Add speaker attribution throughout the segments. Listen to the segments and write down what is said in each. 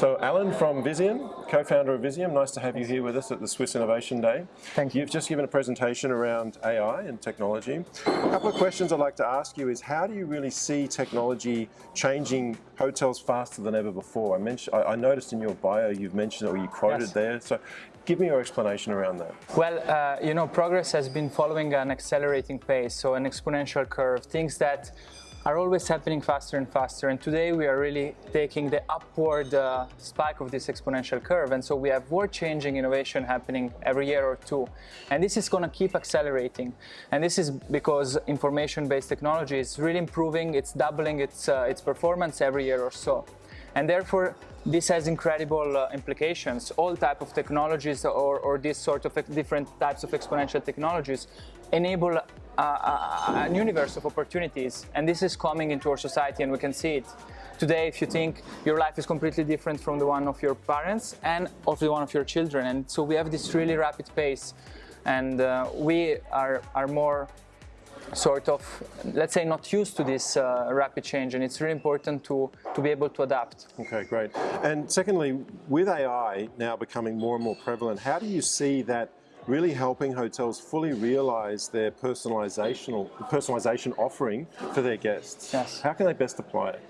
Speaker 1: So Alan from Visium, co-founder of Visium, nice to have you here with us at the Swiss Innovation Day.
Speaker 2: Thank you.
Speaker 1: You've just given a presentation around AI and technology. A couple of questions I'd like to ask you is how do you really see technology changing hotels faster than ever before? I mentioned, I, I noticed in your bio you've mentioned it or you quoted
Speaker 2: Yes.
Speaker 1: there. So give me your explanation around that.
Speaker 2: Well, uh, you know, progress has been following an accelerating pace, so an exponential curve, things that are always happening faster and faster. And today we are really taking the upward uh, spike of this exponential curve. And so we have world-changing innovation happening every year or two. And this is going to keep accelerating. And this is because information-based technology is really improving. It's doubling its, uh, its performance every year or so. And therefore, this has incredible uh, implications. All type of technologies or, or this sort of different types of exponential technologies enable uh, a, a universe of opportunities. And this is coming into our society and we can see it. Today, if you think your life is completely different from the one of your parents and of the one of your children. And so we have this really rapid pace and uh, we are, are more sort of, let's say, not used to this uh, rapid change, and it's really important to, to be able to adapt.
Speaker 1: Okay, great. And secondly, with AI now becoming more and more prevalent, how do you see that really helping hotels fully realize their personalization, personalization offering for their guests?
Speaker 2: Yes.
Speaker 1: How can they best apply it?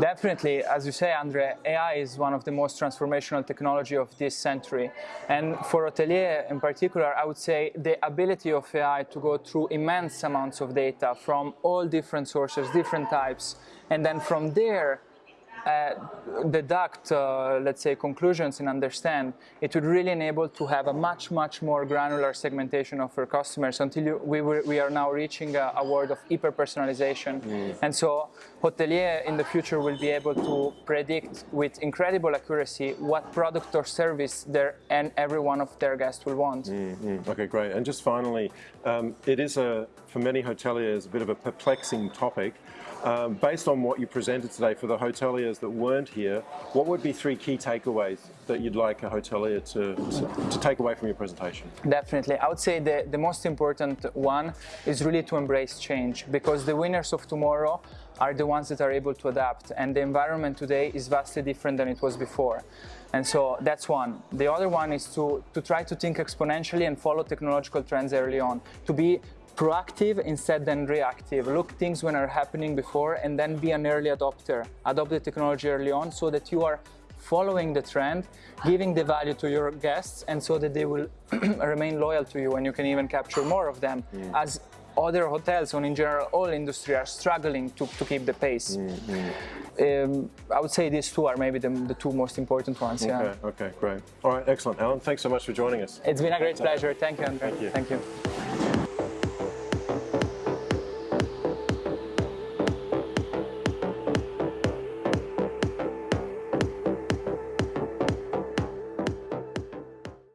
Speaker 2: Definitely, as you say, Andre, AI is one of the most transformational technology of this century. And for hotelier in particular, I would say the ability of AI to go through immense amounts of data from all different sources, different types, and then from there uh, deduct, uh, let's say, conclusions and understand, it would really enable to have a much, much more granular segmentation of our customers until you, we, were, we are now reaching a, a world of hyper-personalization. And so hotelier in the future will be able to predict with incredible accuracy what product or service their, and every one of their guests will want.
Speaker 1: Mm, Okay, great. And just finally, um, it is a, for many hoteliers, a bit of a perplexing topic. Um, based on what you presented today for the hoteliers that weren't here, what would be three key takeaways that you'd like a hotelier to, to, to take away from your presentation?
Speaker 2: Definitely. I would say the, the most important one is really to embrace change because the winners of tomorrow are the ones that are able to adapt and the environment today is vastly different than it was before. And so that's one. The other one is to, to try to think exponentially and follow technological trends early on, to be proactive instead than reactive. Look things when are happening before and then be an early adopter. Adopt the technology early on so that you are following the trend, giving the value to your guests and so that they will remain loyal to you and you can even capture more of them as other hotels and in general all industry are struggling to, to keep the pace. Um, I would say these two are maybe the, the two most important ones. Yeah.
Speaker 1: Okay, okay, great. All right, excellent. Alan, thanks so much for joining us.
Speaker 2: It's been a great pleasure. Thank you, Andre.
Speaker 1: Thank you.
Speaker 2: Thank you.